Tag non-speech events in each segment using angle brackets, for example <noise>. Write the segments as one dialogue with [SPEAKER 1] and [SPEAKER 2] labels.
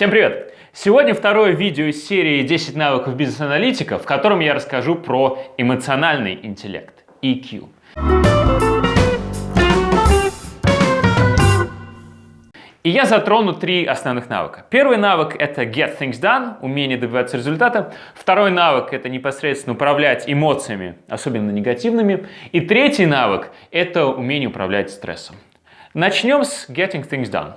[SPEAKER 1] Всем привет! Сегодня второе видео из серии 10 навыков бизнес-аналитика, в котором я расскажу про эмоциональный интеллект, EQ. И я затрону три основных навыка. Первый навык — это get things done, умение добиваться результата. Второй навык — это непосредственно управлять эмоциями, особенно негативными. И третий навык — это умение управлять стрессом. Начнем с getting things done.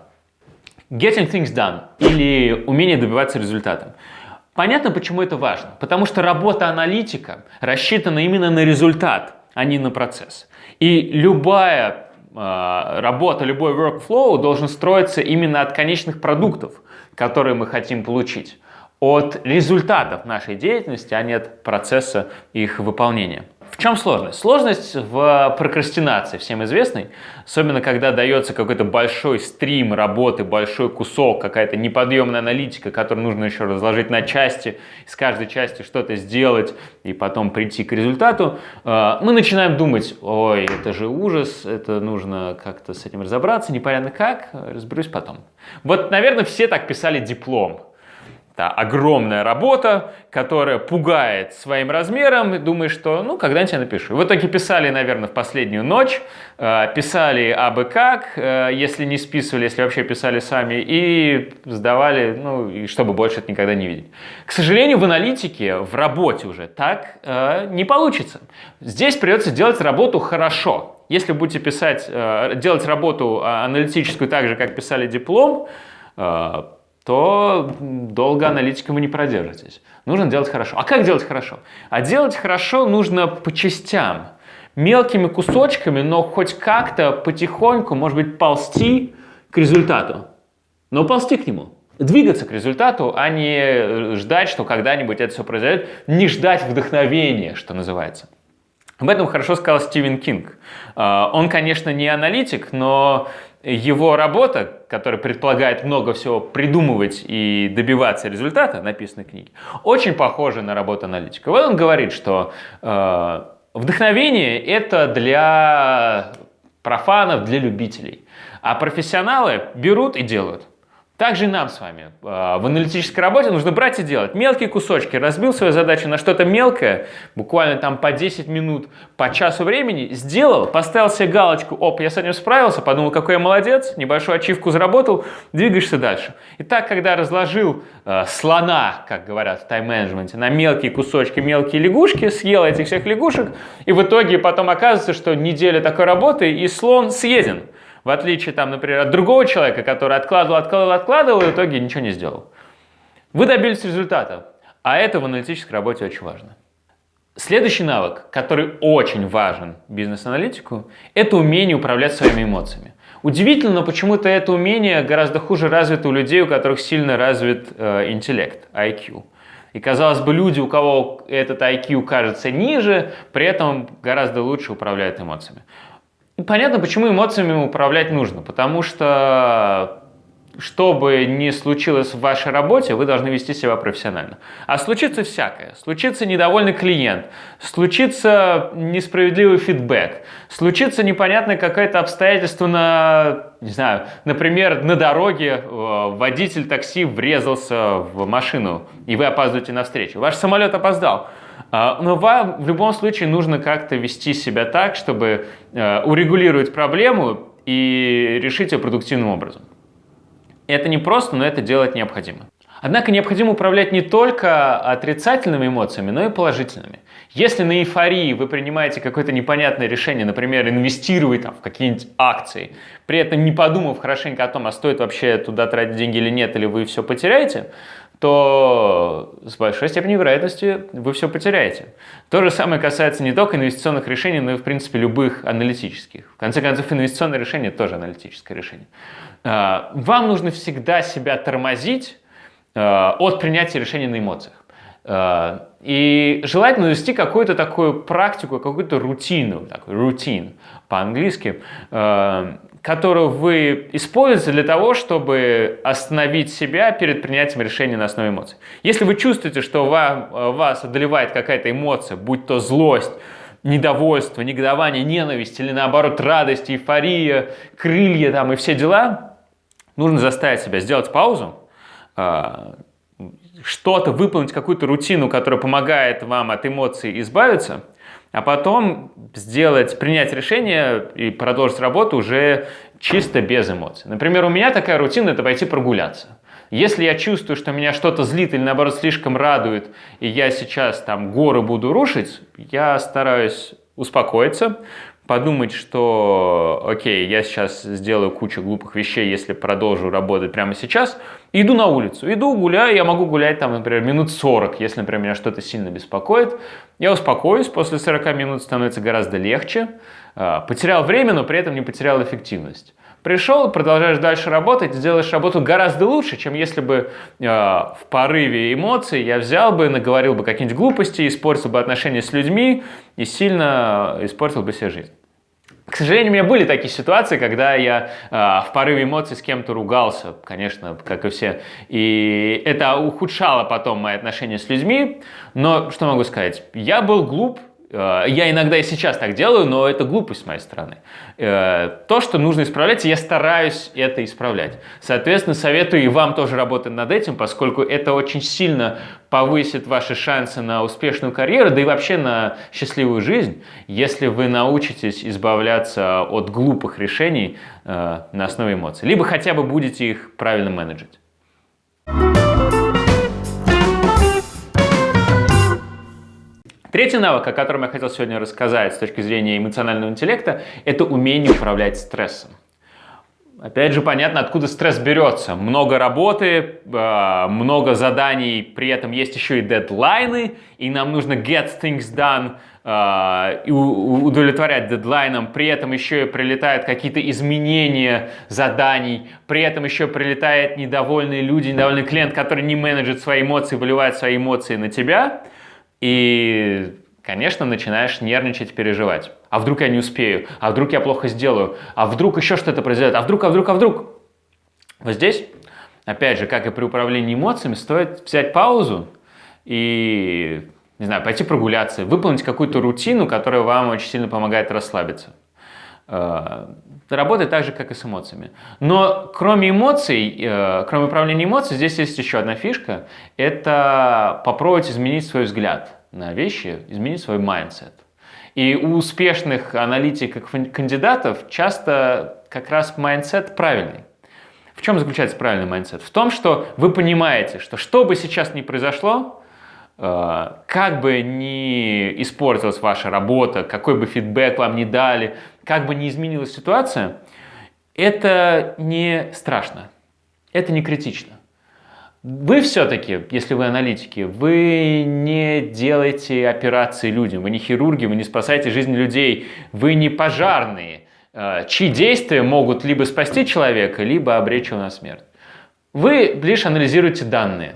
[SPEAKER 1] Getting things done или умение добиваться результата. Понятно, почему это важно. Потому что работа аналитика рассчитана именно на результат, а не на процесс. И любая Э, работа, любой workflow должен строиться именно от конечных продуктов, которые мы хотим получить, от результатов нашей деятельности, а не от процесса их выполнения. В чем сложность? Сложность в прокрастинации, всем известной, особенно когда дается какой-то большой стрим работы, большой кусок, какая-то неподъемная аналитика, которую нужно еще разложить на части, из каждой части что-то сделать и потом прийти к результату. Э, мы начинаем думать, ой, это же ужас, это нужно как-то с этим разобраться, непонятно как, разберусь потом. Вот, наверное, все так писали диплом. Да, огромная работа, которая пугает своим размером, и думаешь, что ну когда-нибудь я напишу. В итоге писали, наверное, в последнюю ночь, э, писали абы как, э, если не списывали, если вообще писали сами, и сдавали, ну, и чтобы больше это никогда не видеть. К сожалению, в аналитике, в работе уже так э, не получится. Здесь придется делать работу хорошо. Если будете писать, делать работу аналитическую так же, как писали диплом, то долго аналитиком вы не продержитесь. Нужно делать хорошо. А как делать хорошо? А делать хорошо нужно по частям, мелкими кусочками, но хоть как-то потихоньку, может быть, ползти к результату. Но ползти к нему. Двигаться к результату, а не ждать, что когда-нибудь это все произойдет. Не ждать вдохновения, что называется. Об этом хорошо сказал Стивен Кинг. А, он, конечно, не аналитик, но его работа, которая предполагает много всего придумывать и добиваться результата, написанной книги, очень похожа на работу аналитика. Вот он говорит, что э, вдохновение – это для профанов, для любителей, а профессионалы берут и делают. Также и нам с вами а, в аналитической работе нужно брать и делать мелкие кусочки. Разбил свою задачу на что-то мелкое, буквально там по 10 минут, по часу времени, сделал, поставил себе галочку, оп, я с этим справился, подумал, какой я молодец, небольшую ачивку заработал, двигаешься дальше. И так, когда разложил э, слона, как говорят в тайм-менеджменте, на мелкие кусочки, мелкие лягушки, съел этих всех лягушек, и в итоге потом оказывается, что неделя такой работы, и слон съеден. В отличие, там, например, от другого человека, который откладывал, откладывал, откладывал и в итоге ничего не сделал. Вы добились результата, а это в аналитической работе очень важно. Следующий навык, который очень важен бизнес-аналитику, это умение управлять своими эмоциями. Удивительно, но почему-то это умение гораздо хуже развито у людей, у которых сильно развит э, интеллект, IQ. И казалось бы, люди, у кого этот IQ кажется ниже, при этом гораздо лучше управляют эмоциями. Понятно, почему эмоциями управлять нужно, потому что что бы ни случилось в вашей работе, вы должны вести себя профессионально. А случится всякое. Случится недовольный клиент, случится несправедливый фидбэк, случится непонятное какое-то обстоятельство на, не знаю, например, на дороге э, водитель такси врезался в машину, и вы опаздываете на встречу. Ваш самолет опоздал. А, но вам в любом случае нужно как-то вести себя так, чтобы э, урегулировать проблему и решить ее продуктивным образом. Это не просто, но это делать необходимо. Однако необходимо управлять не только отрицательными эмоциями, но и положительными. Если на эйфории вы принимаете какое-то непонятное решение, например, инвестировать там, в какие-нибудь акции, при этом не подумав хорошенько о том, а стоит вообще туда тратить деньги или нет, или вы все потеряете, то с большой степенью вероятности вы все потеряете. То же самое касается не только инвестиционных решений, но и, в принципе, любых аналитических. В конце концов, инвестиционное решение тоже аналитическое решение. А, вам нужно всегда себя тормозить а, от принятия решений на эмоциях. А, и желательно вести какую-то такую практику, какую-то рутину, такой рутин по-английски, которую вы используете для того, чтобы остановить себя перед принятием решения на основе эмоций. Если вы чувствуете, что вам, вас одолевает какая-то эмоция, будь то злость, недовольство, негодование, ненависть или наоборот радость, эйфория, крылья там и все дела, нужно заставить себя сделать паузу, э, что-то, выполнить какую-то рутину, которая помогает вам от эмоций избавиться, а потом сделать, принять решение и продолжить работу уже чисто без эмоций. Например, у меня такая рутина – это пойти прогуляться. Если я чувствую, что меня что-то злит или наоборот слишком радует, и я сейчас там горы буду рушить, я стараюсь успокоиться, подумать, что окей, я сейчас сделаю кучу глупых вещей, если продолжу работать прямо сейчас, иду на улицу, иду гуляю, я могу гулять там, например, минут 40, если, например, меня что-то сильно беспокоит, я успокоюсь, после 40 минут становится гораздо легче, а, потерял время, но при этом не потерял эффективность. Пришел, продолжаешь дальше работать, сделаешь работу гораздо лучше, чем если бы э, в порыве эмоций я взял бы, наговорил бы какие-нибудь глупости, испортил бы отношения с людьми и сильно испортил бы себе жизнь. К сожалению, у меня были такие ситуации, когда я э, в порыве эмоций с кем-то ругался, конечно, как и все, и это ухудшало потом мои отношения с людьми, но что могу сказать, я был глуп, Э, я иногда и сейчас так делаю, но это глупость с моей стороны. Э, то, что нужно исправлять, я стараюсь это исправлять. Соответственно, советую и вам тоже работать над этим, поскольку это очень сильно повысит ваши шансы на успешную карьеру, да и вообще на счастливую жизнь, если вы научитесь избавляться от глупых решений э, на основе эмоций. Либо хотя бы будете их правильно менеджить. Третий навык, о котором я хотел сегодня рассказать с точки зрения эмоционального интеллекта, это умение управлять стрессом. Опять же, понятно, откуда стресс берется. Много работы, э, много заданий, при этом есть еще и дедлайны, и нам нужно get things done, э, и удовлетворять дедлайнам, при этом еще и прилетают какие-то изменения заданий, при этом еще прилетают недовольные люди, недовольный клиент, который не менеджит свои эмоции, выливает свои эмоции на тебя – и, конечно, начинаешь нервничать, переживать. А вдруг я не успею? А вдруг я плохо сделаю? А вдруг еще что-то произойдет? А вдруг, а вдруг, а вдруг? Вот здесь, опять же, как и при управлении эмоциями, стоит взять паузу и, не знаю, пойти прогуляться, выполнить какую-то рутину, которая вам очень сильно помогает расслабиться. Э, работает так же, как и с эмоциями. Но кроме эмоций, э, кроме управления эмоциями, здесь есть еще одна фишка. Это попробовать изменить свой взгляд на вещи, изменить свой mindset. И у успешных аналитиков, кандидатов часто как раз mindset правильный. В чем заключается правильный mindset? В том, что вы понимаете, что что бы сейчас ни произошло, как бы ни испортилась ваша работа, какой бы фидбэк вам не дали, как бы ни изменилась ситуация, это не страшно, это не критично. Вы все-таки, если вы аналитики, вы не делаете операции людям, вы не хирурги, вы не спасаете жизнь людей, вы не пожарные, э, чьи действия могут либо спасти человека, либо обречь его на смерть. Вы лишь анализируете данные.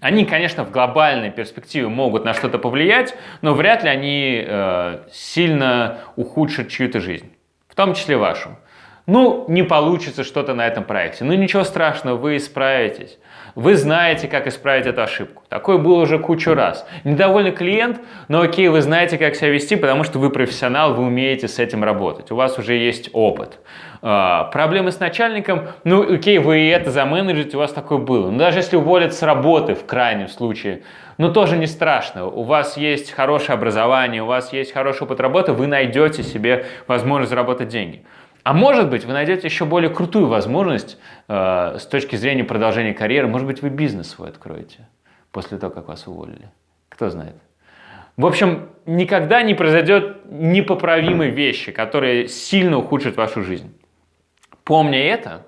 [SPEAKER 1] Они, конечно, в глобальной перспективе могут на что-то повлиять, но вряд ли они э, сильно ухудшат чью-то жизнь, в том числе вашу. Ну, не получится что-то на этом проекте. Ну, ничего страшного, вы исправитесь. Вы знаете, как исправить эту ошибку. Такое было уже кучу раз. Недовольный клиент, но окей, вы знаете, как себя вести, потому что вы профессионал, вы умеете с этим работать. У вас уже есть опыт. А, проблемы с начальником, ну окей, вы это заменеджите, у вас такое было. Но даже если уволят с работы в крайнем случае, ну тоже не страшно. У вас есть хорошее образование, у вас есть хороший опыт работы, вы найдете себе возможность заработать деньги. А может быть, вы найдете еще более крутую возможность э, с точки зрения продолжения карьеры. Может быть, вы бизнес свой откроете после того, как вас уволили. Кто знает. В общем, никогда не произойдет непоправимой вещи, которые сильно ухудшат вашу жизнь. Помня это,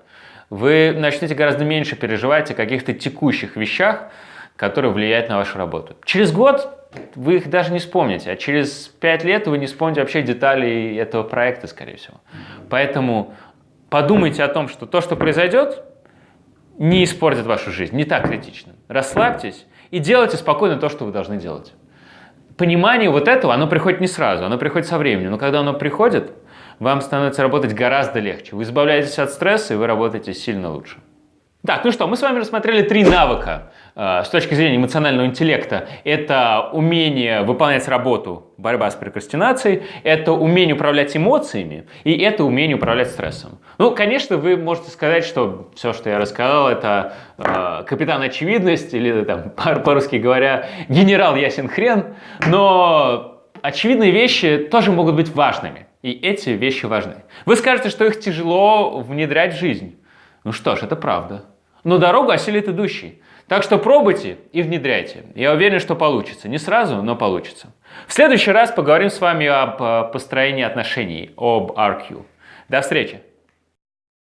[SPEAKER 1] вы начнете гораздо меньше переживать о каких-то текущих вещах, которые влияют на вашу работу. Через год вы их даже не вспомните, а через 5 лет вы не вспомните вообще детали этого проекта, скорее всего. Поэтому подумайте о том, что то, что произойдет, не испортит вашу жизнь, не так критично. Расслабьтесь и делайте спокойно то, что вы должны делать. Понимание вот этого, оно приходит не сразу, оно приходит со временем, но когда оно приходит, вам становится работать гораздо легче. Вы избавляетесь от стресса, и вы работаете сильно лучше. Так, ну что, мы с вами рассмотрели три навыка э, с точки зрения эмоционального интеллекта. Это умение выполнять работу, борьба с прокрастинацией, это умение управлять эмоциями и это умение управлять стрессом. Ну, конечно, вы можете сказать, что все, что я рассказал, это э, капитан очевидность или, там, <laughs> по-русски говоря, генерал ясен хрен, но очевидные вещи тоже могут быть важными. И эти вещи важны. Вы скажете, что их тяжело внедрять в жизнь. Ну что ж, это правда. Но дорогу осилит идущий. Так что пробуйте и внедряйте. Я уверен, что получится. Не сразу, но получится. В следующий раз поговорим с вами об э, построении отношений, об RQ. До встречи!